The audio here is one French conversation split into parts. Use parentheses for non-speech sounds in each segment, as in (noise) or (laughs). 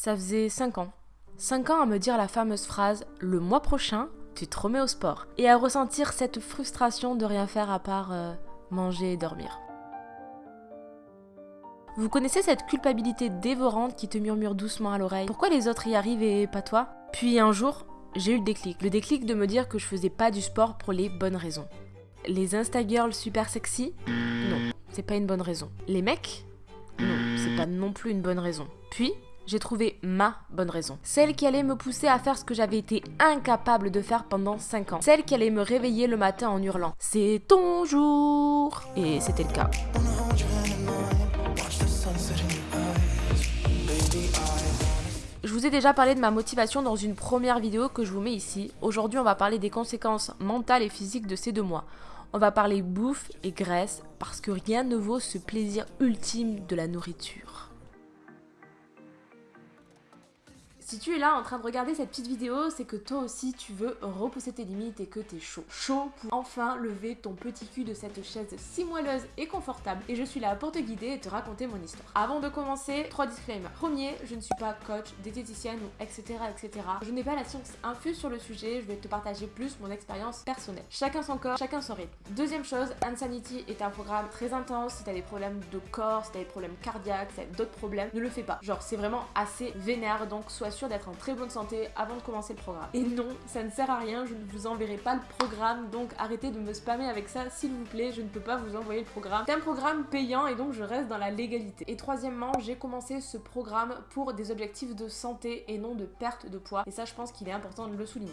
Ça faisait 5 ans. 5 ans à me dire la fameuse phrase le mois prochain, tu te remets au sport. Et à ressentir cette frustration de rien faire à part euh, manger et dormir. Vous connaissez cette culpabilité dévorante qui te murmure doucement à l'oreille Pourquoi les autres y arrivent et pas toi? Puis un jour, j'ai eu le déclic. Le déclic de me dire que je faisais pas du sport pour les bonnes raisons. Les Instagirls super sexy? Non, c'est pas une bonne raison. Les mecs? Non, c'est pas non plus une bonne raison. Puis, j'ai trouvé ma bonne raison. Celle qui allait me pousser à faire ce que j'avais été incapable de faire pendant 5 ans. Celle qui allait me réveiller le matin en hurlant C'est ton jour Et c'était le cas. Je vous ai déjà parlé de ma motivation dans une première vidéo que je vous mets ici. Aujourd'hui, on va parler des conséquences mentales et physiques de ces deux mois. On va parler bouffe et graisse parce que rien ne vaut ce plaisir ultime de la nourriture. Si tu es là en train de regarder cette petite vidéo, c'est que toi aussi tu veux repousser tes limites et que t'es chaud. Chaud pour enfin lever ton petit cul de cette chaise si moelleuse et confortable. Et je suis là pour te guider et te raconter mon histoire. Avant de commencer, trois disclaimers. Premier, je ne suis pas coach, diététicienne ou etc etc. Je n'ai pas la science infuse sur le sujet, je vais te partager plus mon expérience personnelle. Chacun son corps, chacun son rythme. Deuxième chose, Insanity est un programme très intense. Si t'as des problèmes de corps, si t'as des problèmes cardiaques, si t'as d'autres problèmes, ne le fais pas. Genre c'est vraiment assez vénère, donc sois d'être en très bonne santé avant de commencer le programme. Et non, ça ne sert à rien, je ne vous enverrai pas le programme, donc arrêtez de me spammer avec ça, s'il vous plaît, je ne peux pas vous envoyer le programme. C'est un programme payant et donc je reste dans la légalité. Et troisièmement, j'ai commencé ce programme pour des objectifs de santé et non de perte de poids. Et ça, je pense qu'il est important de le souligner.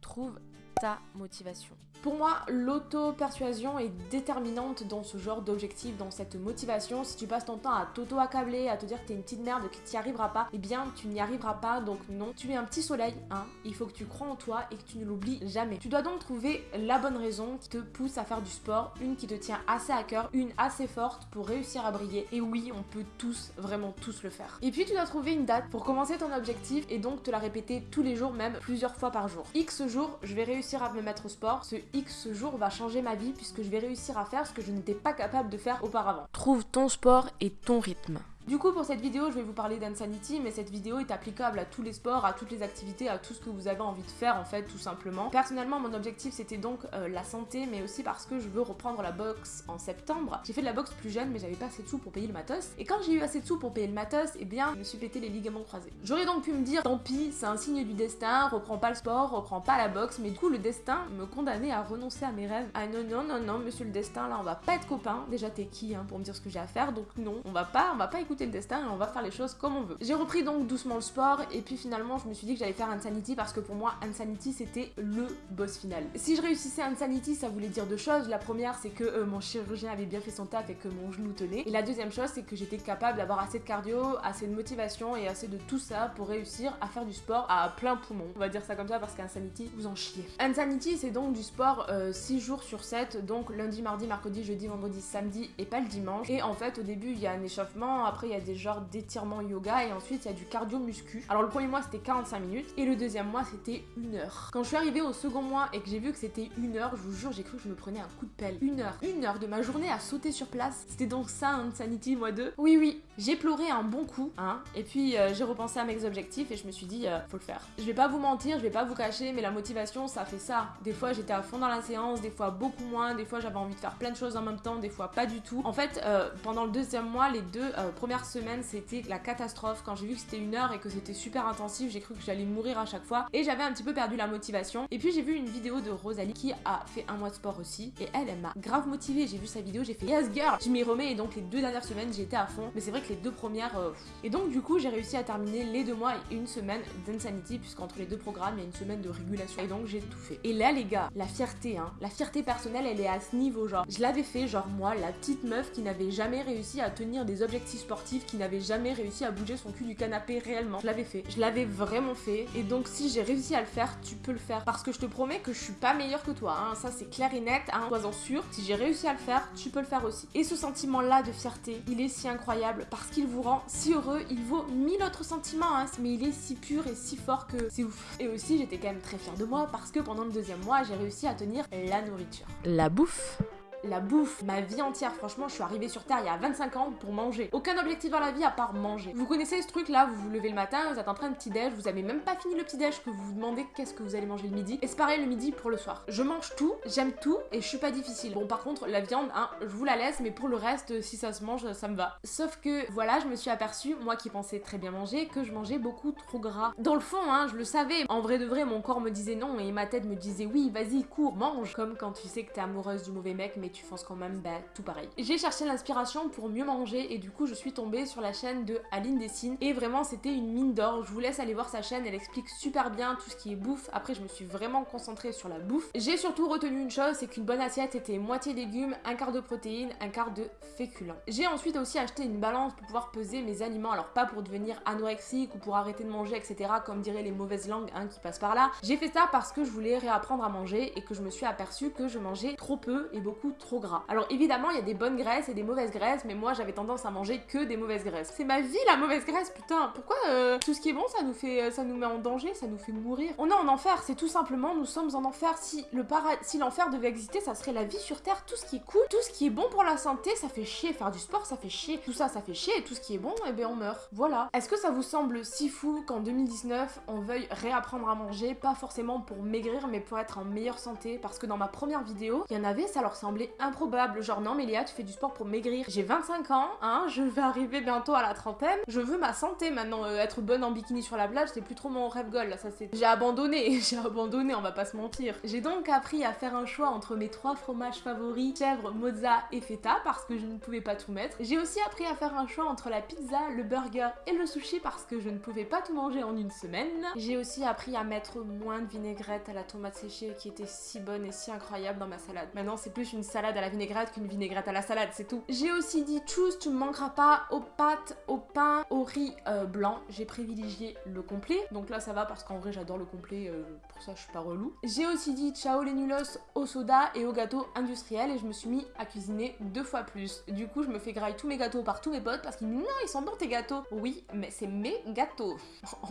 Trouve ta motivation. Pour moi, l'auto-persuasion est déterminante dans ce genre d'objectif, dans cette motivation. Si tu passes ton temps à t'auto-accabler, à te dire que t'es une petite merde, que tu n'y arriveras pas, eh bien tu n'y arriveras pas, donc non. Tu es un petit soleil, hein. Il faut que tu crois en toi et que tu ne l'oublies jamais. Tu dois donc trouver la bonne raison qui te pousse à faire du sport, une qui te tient assez à cœur, une assez forte pour réussir à briller. Et oui, on peut tous, vraiment tous le faire. Et puis tu dois trouver une date pour commencer ton objectif et donc te la répéter tous les jours, même plusieurs fois par jour. X jours, je vais réussir à me mettre au sport. Ce X jour va changer ma vie puisque je vais réussir à faire ce que je n'étais pas capable de faire auparavant. Trouve ton sport et ton rythme. Du coup, pour cette vidéo, je vais vous parler d'Insanity, mais cette vidéo est applicable à tous les sports, à toutes les activités, à tout ce que vous avez envie de faire, en fait, tout simplement. Personnellement, mon objectif, c'était donc euh, la santé, mais aussi parce que je veux reprendre la boxe en septembre. J'ai fait de la boxe plus jeune, mais j'avais pas assez de sous pour payer le matos. Et quand j'ai eu assez de sous pour payer le matos, eh bien, je me suis pété les ligaments croisés. J'aurais donc pu me dire, tant pis, c'est un signe du destin, reprends pas le sport, reprends pas la boxe, mais du coup, le destin me condamnait à renoncer à mes rêves. Ah non, non, non, non, monsieur le destin, là, on va pas être copains. Déjà, t'es qui, hein, pour me dire ce que j'ai à faire, donc non, on va pas, on va pas écouter le destin et on va faire les choses comme on veut. J'ai repris donc doucement le sport et puis finalement je me suis dit que j'allais faire Insanity parce que pour moi Insanity c'était le boss final. Si je réussissais Insanity ça voulait dire deux choses. La première c'est que euh, mon chirurgien avait bien fait son taf et que mon genou tenait. Et la deuxième chose c'est que j'étais capable d'avoir assez de cardio, assez de motivation et assez de tout ça pour réussir à faire du sport à plein poumon. On va dire ça comme ça parce qu'Insanity vous en chiez. Insanity c'est donc du sport 6 euh, jours sur 7 donc lundi, mardi, mercredi, jeudi, vendredi, samedi et pas le dimanche. Et en fait au début il y a un échauffement, après il y a des genres d'étirement yoga et ensuite il y a du cardio muscu. Alors le premier mois c'était 45 minutes et le deuxième mois c'était une heure. Quand je suis arrivée au second mois et que j'ai vu que c'était une heure, je vous jure j'ai cru que je me prenais un coup de pelle. Une heure, une heure de ma journée à sauter sur place. C'était donc ça Insanity mois 2 Oui oui, j'ai pleuré un bon coup, hein, et puis euh, j'ai repensé à mes objectifs et je me suis dit euh, faut le faire. Je vais pas vous mentir, je vais pas vous cacher, mais la motivation ça fait ça. Des fois j'étais à fond dans la séance, des fois beaucoup moins, des fois j'avais envie de faire plein de choses en même temps, des fois pas du tout. En fait, euh, pendant le deuxième mois, les deux premières semaines c'était la catastrophe. Quand j'ai vu que c'était une heure et que c'était super intensif, j'ai cru que j'allais mourir à chaque fois et j'avais un petit peu perdu la motivation. Et puis j'ai vu une vidéo de Rosalie qui a fait un mois de sport aussi et elle, elle m'a grave motivée. J'ai vu sa vidéo, j'ai fait yes girl, je m'y remets et donc les deux dernières semaines j'étais à fond. Mais c'est vrai que les deux premières. Euh, et donc du coup j'ai réussi à terminer les deux mois et une semaine d'Insanity puisqu'entre les deux programmes il y a une semaine de régulation et donc j'ai tout fait. Et là les gars, la fierté, hein, la fierté personnelle elle est à ce niveau genre. Je l'avais fait genre moi, la petite meuf qui n'avait jamais réussi à tenir des objectifs sportifs, qui n'avait jamais réussi à bouger son cul du canapé réellement. Je l'avais fait. Je l'avais vraiment fait. Et donc si j'ai réussi à le faire, tu peux le faire. Parce que je te promets que je suis pas meilleure que toi. Hein. Ça c'est clair et net. Hein. Sois-en sûr. Si j'ai réussi à le faire, tu peux le faire aussi. Et ce sentiment-là de fierté, il est si incroyable parce qu'il vous rend si heureux. Il vaut mille autres sentiments. Hein. Mais il est si pur et si fort que c'est ouf. Et aussi j'étais quand même très fière de moi parce que pendant le deuxième mois, j'ai réussi à tenir la nourriture. La bouffe la bouffe, ma vie entière. Franchement, je suis arrivée sur Terre il y a 25 ans pour manger. Aucun objectif dans la vie à part manger. Vous connaissez ce truc là, vous vous levez le matin, vous êtes en train de petit déj, vous avez même pas fini le petit déj que vous vous demandez qu'est-ce que vous allez manger le midi. Et c'est pareil le midi pour le soir. Je mange tout, j'aime tout et je suis pas difficile. Bon par contre la viande, hein, je vous la laisse, mais pour le reste, si ça se mange, ça me va. Sauf que voilà, je me suis aperçue, moi qui pensais très bien manger, que je mangeais beaucoup trop gras. Dans le fond, hein, je le savais. En vrai de vrai, mon corps me disait non et ma tête me disait oui, vas-y, cours, mange. Comme quand tu sais que t'es amoureuse du mauvais mec, mais tu fonces quand même, bah tout pareil. J'ai cherché l'inspiration pour mieux manger et du coup je suis tombée sur la chaîne de Aline Dessine et vraiment c'était une mine d'or. Je vous laisse aller voir sa chaîne, elle explique super bien tout ce qui est bouffe. Après je me suis vraiment concentrée sur la bouffe. J'ai surtout retenu une chose, c'est qu'une bonne assiette était moitié légumes, un quart de protéines, un quart de féculents. J'ai ensuite aussi acheté une balance pour pouvoir peser mes aliments, alors pas pour devenir anorexique ou pour arrêter de manger, etc. comme diraient les mauvaises langues hein, qui passent par là. J'ai fait ça parce que je voulais réapprendre à manger et que je me suis aperçue que je mangeais trop peu et beaucoup trop gras. Alors évidemment il y a des bonnes graisses et des mauvaises graisses, mais moi j'avais tendance à manger que des mauvaises graisses. C'est ma vie la mauvaise graisse, putain. Pourquoi euh, tout ce qui est bon ça nous fait, euh, ça nous met en danger, ça nous fait mourir? On est en enfer, c'est tout simplement nous sommes en enfer. Si le si l'enfer devait exister, ça serait la vie sur terre. Tout ce qui est cool, tout ce qui est bon pour la santé, ça fait chier. Faire du sport, ça fait chier. Tout ça, ça fait chier. Et tout ce qui est bon, eh bien on meurt. Voilà. Est-ce que ça vous semble si fou qu'en 2019 on veuille réapprendre à manger, pas forcément pour maigrir, mais pour être en meilleure santé Parce que dans ma première vidéo, il y en avait, ça leur semblait improbable. Genre non, mais Léa, tu fais du sport pour maigrir. J'ai 25 ans, hein, je vais arriver bientôt à la trentaine. Je veux ma santé maintenant. Euh, être bonne en bikini sur la plage, c'est plus trop mon rêve goal. Là, ça c'est. J'ai abandonné, (laughs) j'ai abandonné, on va pas se mentir. J'ai donc appris à faire un choix entre mes trois fromages favoris, chèvre, mozza et feta, parce que je ne pouvais pas tout mettre. J'ai aussi appris à faire un choix entre la pizza, le burger et le sushi, parce que je ne pouvais pas tout manger en une semaine. J'ai aussi appris à mettre moins de vinaigrette à la tomate séchée, qui était si bonne et si incroyable dans ma salade. Maintenant, c'est plus une à la vinaigrette qu'une vinaigrette à la salade, c'est tout. J'ai aussi dit choose, tu ne manqueras pas aux pâtes, au pain, au riz euh, blanc. J'ai privilégié le complet. Donc là, ça va parce qu'en vrai, j'adore le complet. euh, pour ça, je suis pas relou. J'ai aussi dit ciao les nulos au soda et au gâteau industriel et je me suis mis à cuisiner deux fois plus. Du coup, je me fais grailler tous mes gâteaux par tous mes potes parce qu'ils me disent non, ils sont bons tes gâteaux. Oui, mais c'est mes gâteaux.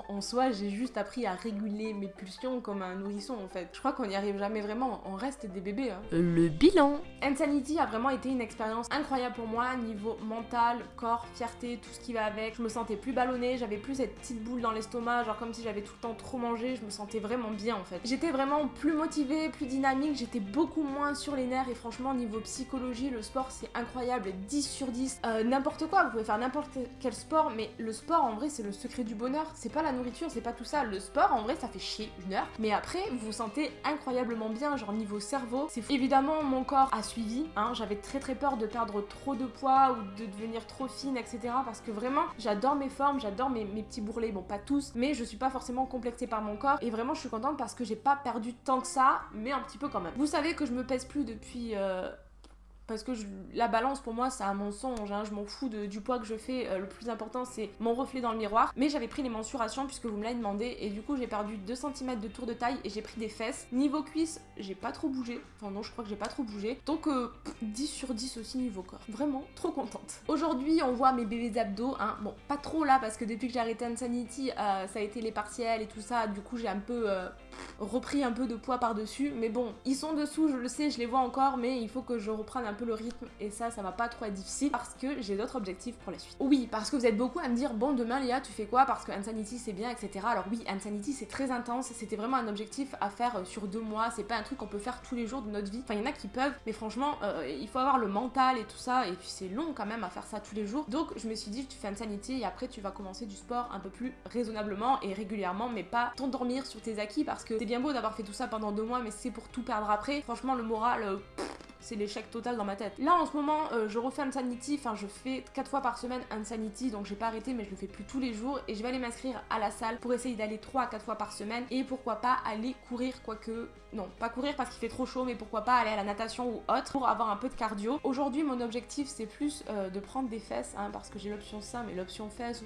En, en soi, j'ai juste appris à réguler mes pulsions comme un nourrisson en fait. Je crois qu'on n'y arrive jamais vraiment. On reste des bébés. Hein. Le bilan. Insanity a vraiment été une expérience incroyable pour moi, niveau mental, corps, fierté, tout ce qui va avec. Je me sentais plus ballonnée, j'avais plus cette petite boule dans l'estomac, genre comme si j'avais tout le temps trop mangé, je me sentais vraiment bien en fait. J'étais vraiment plus motivée, plus dynamique, j'étais beaucoup moins sur les nerfs et franchement, niveau psychologie, le sport c'est incroyable, 10 sur 10. Euh, n'importe quoi, vous pouvez faire n'importe quel sport, mais le sport en vrai c'est le secret du bonheur, c'est pas la nourriture, c'est pas tout ça. Le sport en vrai ça fait chier une heure, mais après vous vous sentez incroyablement bien, genre niveau cerveau. C'est évidemment mon corps a hein, j'avais très très peur de perdre trop de poids ou de devenir trop fine, etc. Parce que vraiment j'adore mes formes, j'adore mes, mes petits bourrelets, bon pas tous, mais je suis pas forcément complexée par mon corps et vraiment je suis contente parce que j'ai pas perdu tant que ça, mais un petit peu quand même. Vous savez que je me pèse plus depuis. euh, parce que la balance pour moi c'est un mensonge, hein, je m'en fous du poids que je fais, euh, le plus important c'est mon reflet dans le miroir. Mais j'avais pris les mensurations puisque vous me l'avez demandé et du coup j'ai perdu 2 cm de tour de taille et j'ai pris des fesses. Niveau cuisse, j'ai pas trop bougé, enfin non je crois que j'ai pas trop bougé. Donc euh, pff, 10 sur 10 aussi niveau corps, vraiment trop contente. Aujourd'hui on voit mes bébés abdos, hein. bon pas trop là parce que depuis que j'ai arrêté Insanity euh, ça a été les partiels et tout ça, du coup j'ai un peu... repris un peu de poids par-dessus. Mais bon, ils sont dessous, je le sais, je les vois encore, mais il faut que je reprenne un peu le rythme. Et ça, ça va pas trop être difficile parce que j'ai d'autres objectifs pour la suite. Oui, parce que vous êtes beaucoup à me dire, bon, demain, Léa, tu fais quoi? Parce que Insanity, c'est bien, etc. Alors oui, Insanity, c'est très intense. C'était vraiment un objectif à faire euh, sur deux mois. C'est pas un truc qu'on peut faire tous les jours de notre vie. Enfin, il y en a qui peuvent, mais franchement, euh, il faut avoir le mental et tout ça. Et puis, c'est long quand même à faire ça tous les jours. Donc, je me suis dit, tu fais Insanity et après, tu vas commencer du sport un peu plus raisonnablement et régulièrement, mais pas t'endormir sur tes acquis parce que c'est bien beau d'avoir fait tout ça pendant deux mois, mais c'est pour tout perdre après. Franchement, le moral, euh, c'est l'échec total dans ma tête. Là en ce moment, euh, je refais Insanity, enfin je fais 4 fois par semaine Insanity, donc j'ai pas arrêté, mais je le fais plus tous les jours. Et je vais aller m'inscrire à la salle pour essayer d'aller 3 à 4 fois par semaine. Et pourquoi pas aller courir, quoique. Non, pas courir parce qu'il fait trop chaud, mais pourquoi pas aller à la natation ou autre pour avoir un peu de cardio. Aujourd'hui, mon objectif c'est plus euh, de prendre des fesses, hein, parce que j'ai l'option ça, mais l'option fesses.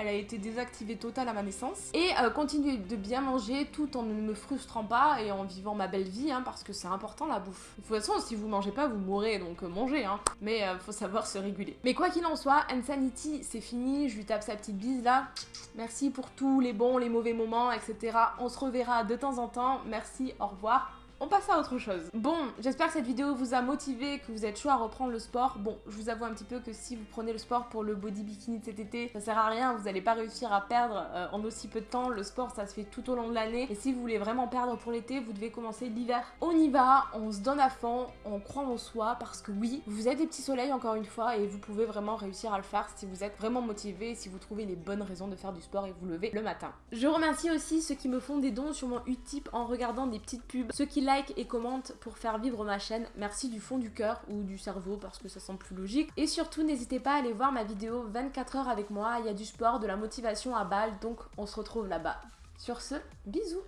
Elle a été désactivée totale à ma naissance. Et euh, de bien manger tout en ne me frustrant pas et en vivant ma belle vie, hein, parce que c'est important la bouffe. De toute façon, si vous mangez pas, vous mourrez, donc euh, mangez, hein. Mais euh, faut savoir se réguler. Mais quoi qu'il en soit, Insanity, c'est fini, je lui tape sa petite bise là. Merci pour tous les bons, les mauvais moments, etc. On se reverra de temps en temps. Merci, au revoir. On passe à autre chose. Bon, j'espère que cette vidéo vous a motivé, que vous êtes chaud à reprendre le sport. Bon, je vous avoue un petit peu que si vous prenez le sport pour le body bikini de cet été, ça sert à rien, vous n'allez pas réussir à perdre euh, en aussi peu de temps. Le sport, ça se fait tout au long de l'année. Et si vous voulez vraiment perdre pour l'été, vous devez commencer l'hiver. On y va, on se donne à fond, on croit en soi, parce que oui, vous êtes des petits soleils encore une fois, et vous pouvez vraiment réussir à le faire si vous êtes vraiment motivé, si vous trouvez les bonnes raisons de faire du sport et vous levez le matin. Je remercie aussi ceux qui me font des dons sur mon Utip en regardant des petites pubs, ceux qui like et commentent pour faire vivre ma chaîne. Merci du fond du cœur ou du cerveau parce que ça semble plus logique. Et surtout, n'hésitez pas à aller voir ma vidéo 24 heures avec moi. Il y a du sport, de la motivation à balle, donc on se retrouve là-bas. Sur ce, bisous